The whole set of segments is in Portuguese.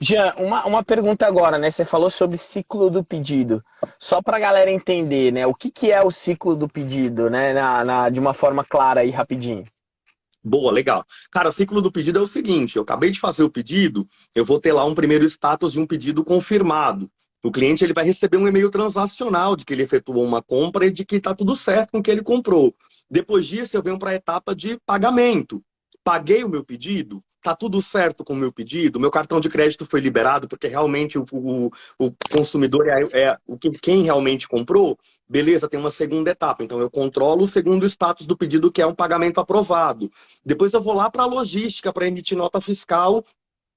Jean, uma, uma pergunta agora, né? Você falou sobre ciclo do pedido. Só para a galera entender, né? O que, que é o ciclo do pedido, né? Na, na, de uma forma clara e rapidinho. Boa, legal. Cara, ciclo do pedido é o seguinte: eu acabei de fazer o pedido, eu vou ter lá um primeiro status de um pedido confirmado. O cliente ele vai receber um e-mail transacional de que ele efetuou uma compra e de que está tudo certo com o que ele comprou. Depois disso, eu venho para a etapa de pagamento. Paguei o meu pedido, tá tudo certo com o meu pedido, meu cartão de crédito foi liberado, porque realmente o, o, o consumidor é, é o que, quem realmente comprou, beleza, tem uma segunda etapa. Então eu controlo o segundo status do pedido, que é um pagamento aprovado. Depois eu vou lá para a logística para emitir nota fiscal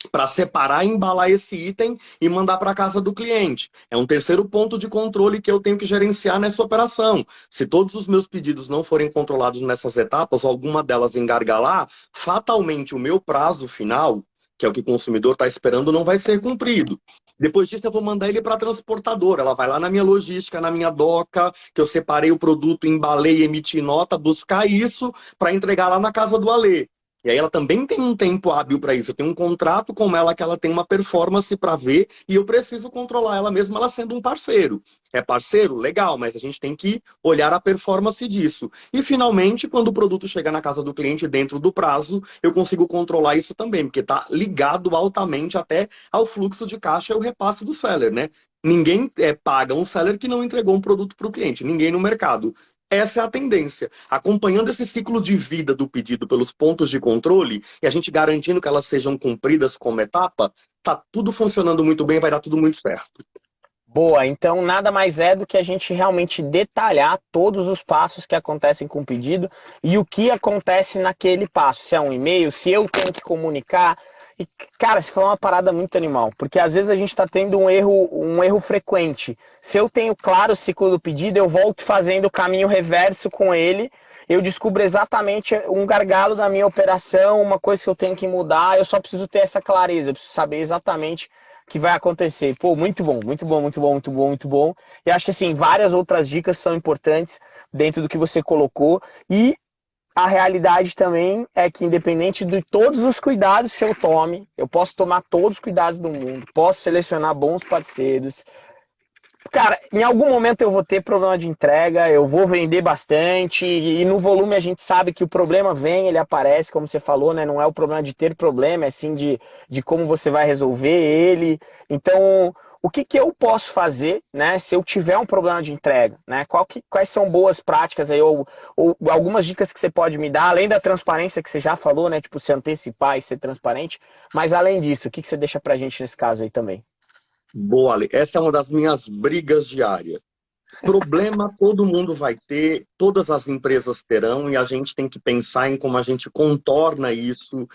para separar e embalar esse item e mandar para casa do cliente. É um terceiro ponto de controle que eu tenho que gerenciar nessa operação. Se todos os meus pedidos não forem controlados nessas etapas, alguma delas engargalar, fatalmente o meu prazo final, que é o que o consumidor está esperando, não vai ser cumprido. Depois disso, eu vou mandar ele para a transportadora. Ela vai lá na minha logística, na minha doca, que eu separei o produto, embalei, emiti nota, buscar isso para entregar lá na casa do Alê. E aí ela também tem um tempo hábil para isso. Eu tenho um contrato com ela que ela tem uma performance para ver e eu preciso controlar ela mesmo ela sendo um parceiro. É parceiro? Legal, mas a gente tem que olhar a performance disso. E finalmente, quando o produto chega na casa do cliente dentro do prazo, eu consigo controlar isso também, porque está ligado altamente até ao fluxo de caixa e o repasse do seller, né? Ninguém é, paga um seller que não entregou um produto para o cliente, ninguém no mercado. Essa é a tendência. Acompanhando esse ciclo de vida do pedido pelos pontos de controle e a gente garantindo que elas sejam cumpridas como etapa, tá tudo funcionando muito bem, vai dar tudo muito certo. Boa, então nada mais é do que a gente realmente detalhar todos os passos que acontecem com o pedido e o que acontece naquele passo. Se é um e-mail, se eu tenho que comunicar, e, cara, isso foi uma parada muito animal, porque às vezes a gente está tendo um erro, um erro frequente. Se eu tenho claro o ciclo do pedido, eu volto fazendo o caminho reverso com ele, eu descubro exatamente um gargalo da minha operação, uma coisa que eu tenho que mudar, eu só preciso ter essa clareza, preciso saber exatamente o que vai acontecer. Pô, muito bom, muito bom, muito bom, muito bom, muito bom. E acho que assim, várias outras dicas são importantes dentro do que você colocou. E a realidade também é que, independente de todos os cuidados que eu tome, eu posso tomar todos os cuidados do mundo, posso selecionar bons parceiros. Cara, em algum momento eu vou ter problema de entrega, eu vou vender bastante, e no volume a gente sabe que o problema vem, ele aparece, como você falou, né? Não é o problema de ter problema, é sim de, de como você vai resolver ele. Então, o que, que eu posso fazer, né, se eu tiver um problema de entrega, né? Que, quais são boas práticas aí, ou, ou, algumas dicas que você pode me dar, além da transparência que você já falou, né? Tipo, se antecipar e ser transparente, mas além disso, o que, que você deixa pra gente nesse caso aí também? Boa, Ale. Essa é uma das minhas brigas diárias. Problema todo mundo vai ter, todas as empresas terão, e a gente tem que pensar em como a gente contorna isso,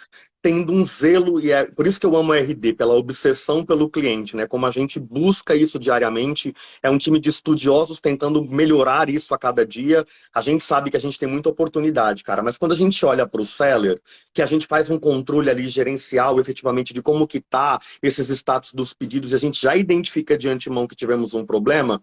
tendo um zelo, e é por isso que eu amo a RD, pela obsessão pelo cliente, né? Como a gente busca isso diariamente, é um time de estudiosos tentando melhorar isso a cada dia. A gente sabe que a gente tem muita oportunidade, cara, mas quando a gente olha para o seller, que a gente faz um controle ali gerencial, efetivamente, de como que tá esses status dos pedidos, e a gente já identifica de antemão que tivemos um problema,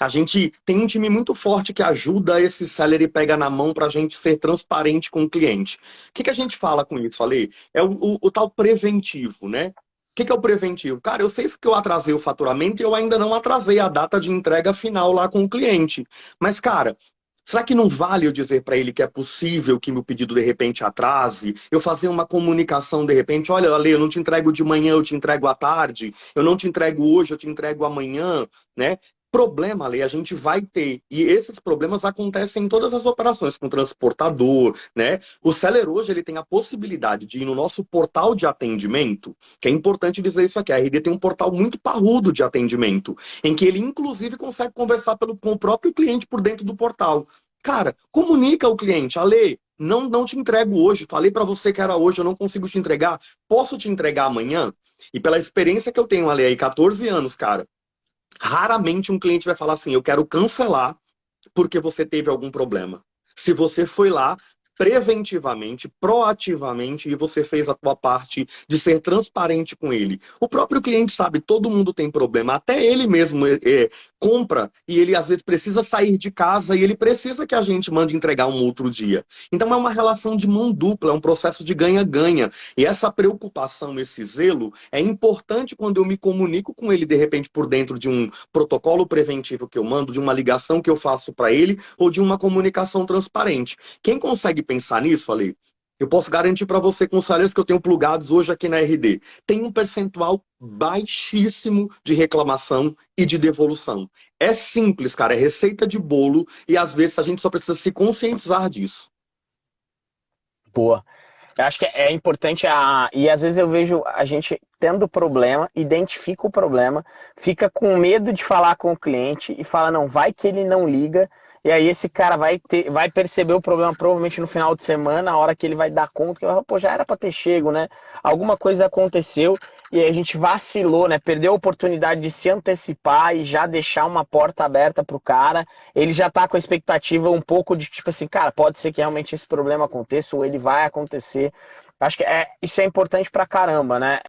a gente tem um time muito forte que ajuda esse seller e pega na mão para a gente ser transparente com o cliente. O que, que a gente fala com isso, Falei? É o, o, o tal preventivo, né? O que, que é o preventivo? Cara, eu sei que eu atrasei o faturamento e eu ainda não atrasei a data de entrega final lá com o cliente. Mas, cara, Será que não vale eu dizer para ele que é possível que meu pedido de repente atrase? Eu fazer uma comunicação de repente, olha, Ale, eu não te entrego de manhã, eu te entrego à tarde. Eu não te entrego hoje, eu te entrego amanhã, né? Problema, ali a gente vai ter. E esses problemas acontecem em todas as operações, com transportador, né? O seller hoje ele tem a possibilidade de ir no nosso portal de atendimento, que é importante dizer isso aqui. A RD tem um portal muito parrudo de atendimento, em que ele, inclusive, consegue conversar pelo, com o próprio cliente por dentro do portal. Cara, comunica ao cliente, Ale, não, não te entrego hoje. Falei para você que era hoje, eu não consigo te entregar. Posso te entregar amanhã? E pela experiência que eu tenho, Ale, aí 14 anos, cara, Raramente um cliente vai falar assim, eu quero cancelar porque você teve algum problema. Se você foi lá, preventivamente, proativamente, e você fez a tua parte de ser transparente com ele. O próprio cliente sabe, todo mundo tem problema, até ele mesmo é, é, compra e ele às vezes precisa sair de casa e ele precisa que a gente mande entregar um outro dia. Então é uma relação de mão dupla, é um processo de ganha-ganha. E essa preocupação, esse zelo, é importante quando eu me comunico com ele, de repente, por dentro de um protocolo preventivo que eu mando, de uma ligação que eu faço para ele, ou de uma comunicação transparente. Quem consegue pensar nisso, falei, eu posso garantir para você com os salários que eu tenho plugados hoje aqui na RD, tem um percentual baixíssimo de reclamação e de devolução. É simples, cara, é receita de bolo e às vezes a gente só precisa se conscientizar disso. Boa. Eu acho que é importante a... e às vezes eu vejo a gente tendo problema, identifica o problema, fica com medo de falar com o cliente e fala não, vai que ele não liga e aí esse cara vai, ter, vai perceber o problema provavelmente no final de semana, a hora que ele vai dar conta, que vai, pô, já era para ter chego, né? Alguma coisa aconteceu e aí a gente vacilou, né? Perdeu a oportunidade de se antecipar e já deixar uma porta aberta pro cara. Ele já tá com a expectativa um pouco de tipo assim, cara, pode ser que realmente esse problema aconteça ou ele vai acontecer. Acho que é, isso é importante pra caramba, né?